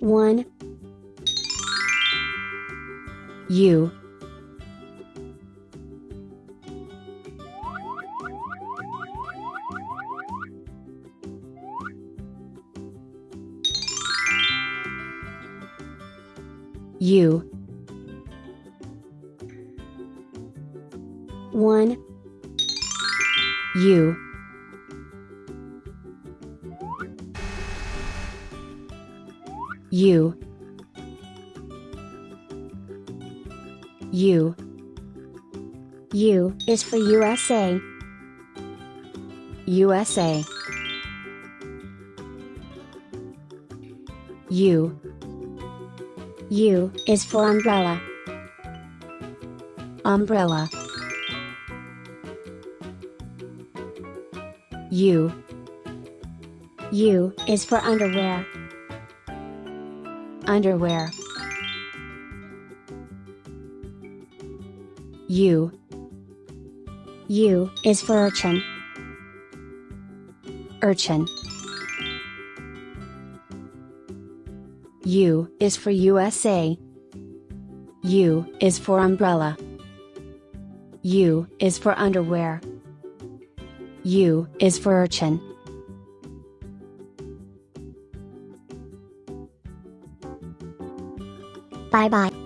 1 U U 1 U U U U is for USA. USA U U is for umbrella. Umbrella U U is for underwear. Underwear. U U is for urchin. Urchin. U is for USA U is for umbrella. U is for underwear. U is for urchin 拜拜。